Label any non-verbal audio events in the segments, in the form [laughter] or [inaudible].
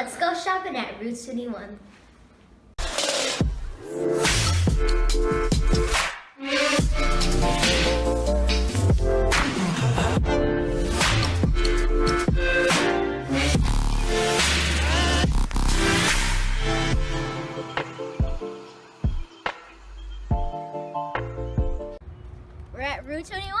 Let's go shopping at Rue 21. We're at Rue 21.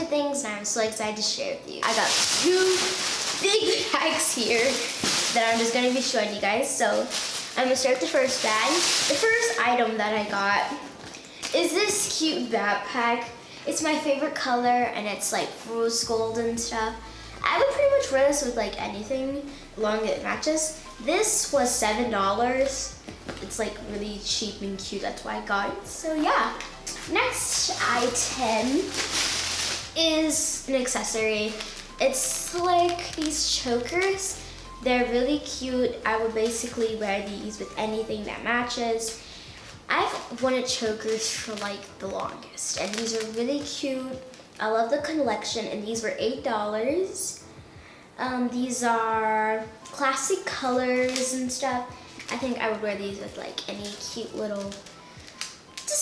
Of things and I'm so excited to share with you. I got two big bags here that I'm just gonna be showing you guys. So I'm gonna start with the first bag. The first item that I got is this cute backpack. It's my favorite color and it's like rose gold and stuff. I would pretty much wear this with like anything long it matches. This was $7 it's like really cheap and cute. That's why I got it. So yeah. Next item is an accessory. It's like these chokers. They're really cute. I would basically wear these with anything that matches. I've wanted chokers for like the longest and these are really cute. I love the collection and these were $8. Um, these are classic colors and stuff. I think I would wear these with like any cute little,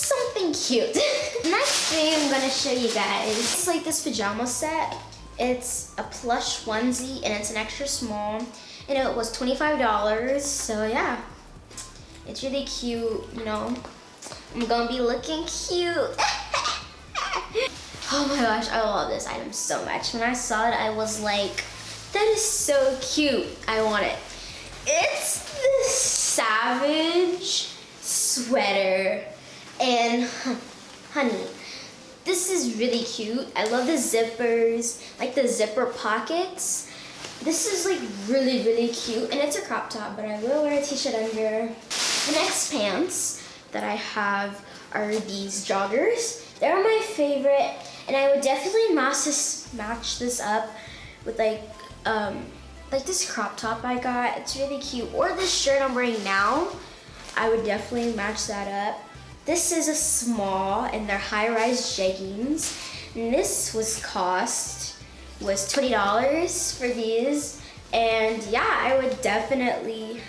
something cute. [laughs] Next thing I'm gonna show you guys, it's like this pajama set. It's a plush onesie and it's an extra small and it was $25, so yeah. It's really cute, you know. I'm gonna be looking cute. [laughs] oh my gosh, I love this item so much. When I saw it, I was like, that is so cute. I want it. It's this Savage sweater. Honey, this is really cute. I love the zippers, like the zipper pockets. This is like really, really cute. And it's a crop top, but I will wear a t-shirt under. The next pants that I have are these joggers. They're my favorite. And I would definitely match this, match this up with like um, like this crop top I got. It's really cute. Or this shirt I'm wearing now. I would definitely match that up. This is a small and they're high-rise jeggings. And this was cost was $20 for these. And yeah, I would definitely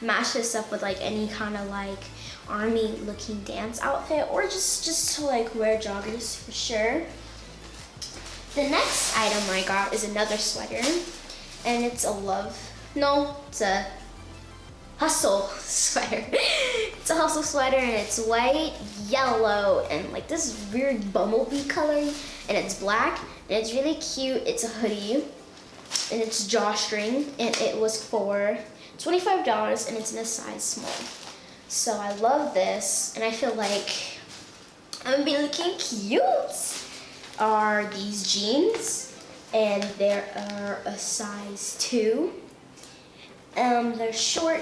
match this up with like any kind of like army looking dance outfit or just just to like wear joggers for sure. The next item I got is another sweater and it's a love. No, it's a hustle [laughs] sweater. it's a hustle sweater and it's white, yellow, and like this weird bumblebee color, and it's black, and it's really cute. It's a hoodie, and it's drawstring, and it was for $25, and it's in a size small. So I love this, and I feel like I'm gonna be looking cute. Are these jeans? and they are a size two. Um, they're short.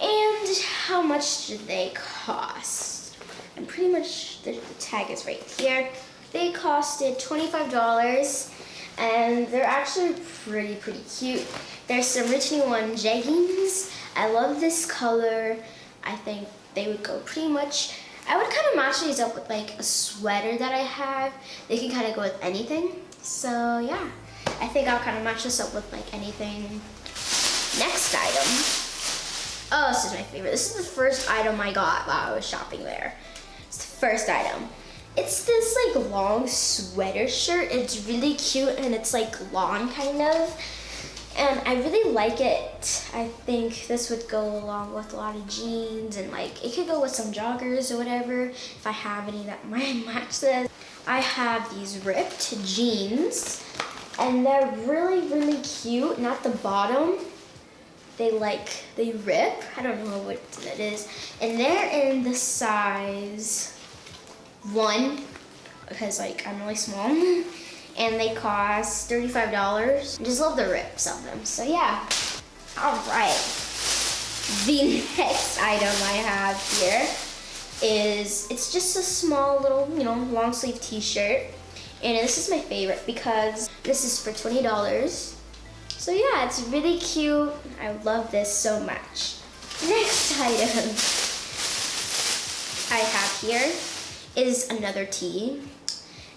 And how much do they cost? And pretty much the, the tag is right here. They costed $25 and they're actually pretty, pretty cute. There's some Rue 21 jeggings. I love this color. I think they would go pretty much I would kind of match these up with like a sweater that I have. They can kind of go with anything. So yeah, I think I'll kind of match this up with like anything. Next item. Oh, this is my favorite. This is the first item I got while I was shopping there. It's the first item. It's this like long sweater shirt. It's really cute and it's like long kind of. And I really like it. I think this would go along with a lot of jeans and like it could go with some joggers or whatever if I have any that [laughs] might match this. I have these ripped jeans and they're really, really cute. Not the bottom. They like, they rip. I don't know what that is. And they're in the size one because like I'm really small. [laughs] and they cost $35. I just love the rips of them. So yeah, all right. The [laughs] next item I have here is, it's just a small little, you know, long sleeve t-shirt. And this is my favorite because this is for $20. So yeah, it's really cute. I love this so much. Next [laughs] item I have here is another tee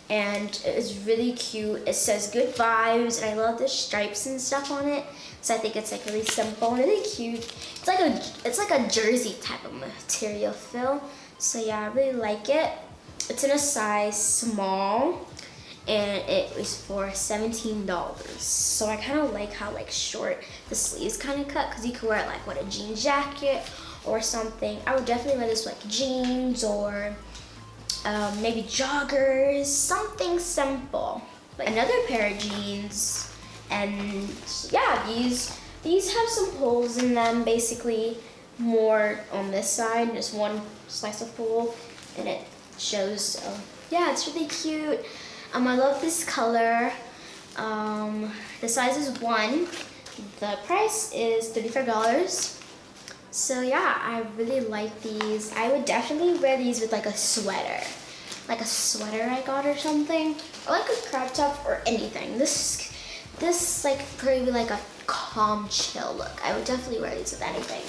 and it's really cute. It says good vibes and I love the stripes and stuff on it. So I think it's like really simple and really cute. It's like a it's like a jersey type of material feel. So yeah, I really like it. It's in a size small and it was for $17. So I kind of like how like short the sleeves kind of cut because you could wear it like with a jean jacket or something. I would definitely wear this like jeans or um, maybe joggers, something simple. Like another pair of jeans, and yeah, these these have some holes in them, basically more on this side, just one slice of hole, and it shows, uh, yeah, it's really cute. Um, I love this color. Um, the size is one. The price is $35. So yeah, I really like these. I would definitely wear these with like a sweater. Like a sweater I got or something. Like a crop top or anything. This, this like probably like a calm chill look. I would definitely wear these with anything.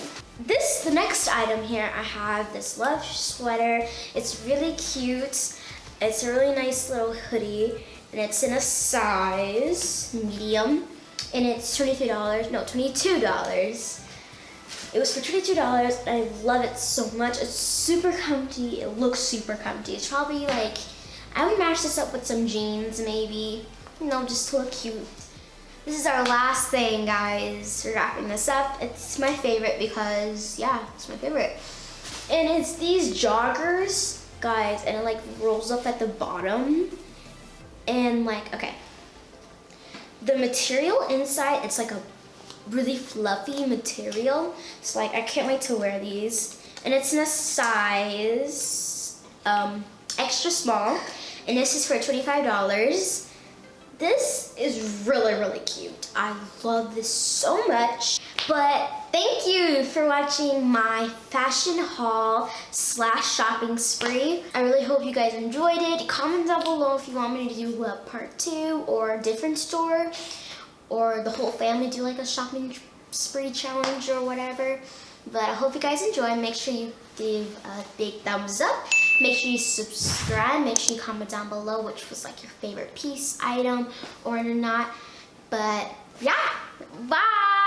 This, the next item here, I have this love sweater. It's really cute. It's a really nice little hoodie and it's in a size medium and it's $23, no, $22. It was for $22 and I love it so much. It's super comfy. It looks super comfy. It's probably like, I would match this up with some jeans maybe. You know, just to look cute. This is our last thing, guys. We're wrapping this up. It's my favorite because, yeah, it's my favorite. And it's these joggers, guys, and it like rolls up at the bottom. And like, okay. The material inside, it's like a really fluffy material. So like I can't wait to wear these. And it's in a size um, extra small. And this is for $25. This is really, really cute. I love this so much. But thank you for watching my fashion haul slash shopping spree. I really hope you guys enjoyed it. Comment down below if you want me to do a part two or a different store or the whole family do like a shopping spree challenge or whatever. But I hope you guys enjoy. Make sure you give a big thumbs up. Make sure you subscribe. Make sure you comment down below which was like your favorite piece, item, or not. But yeah, bye.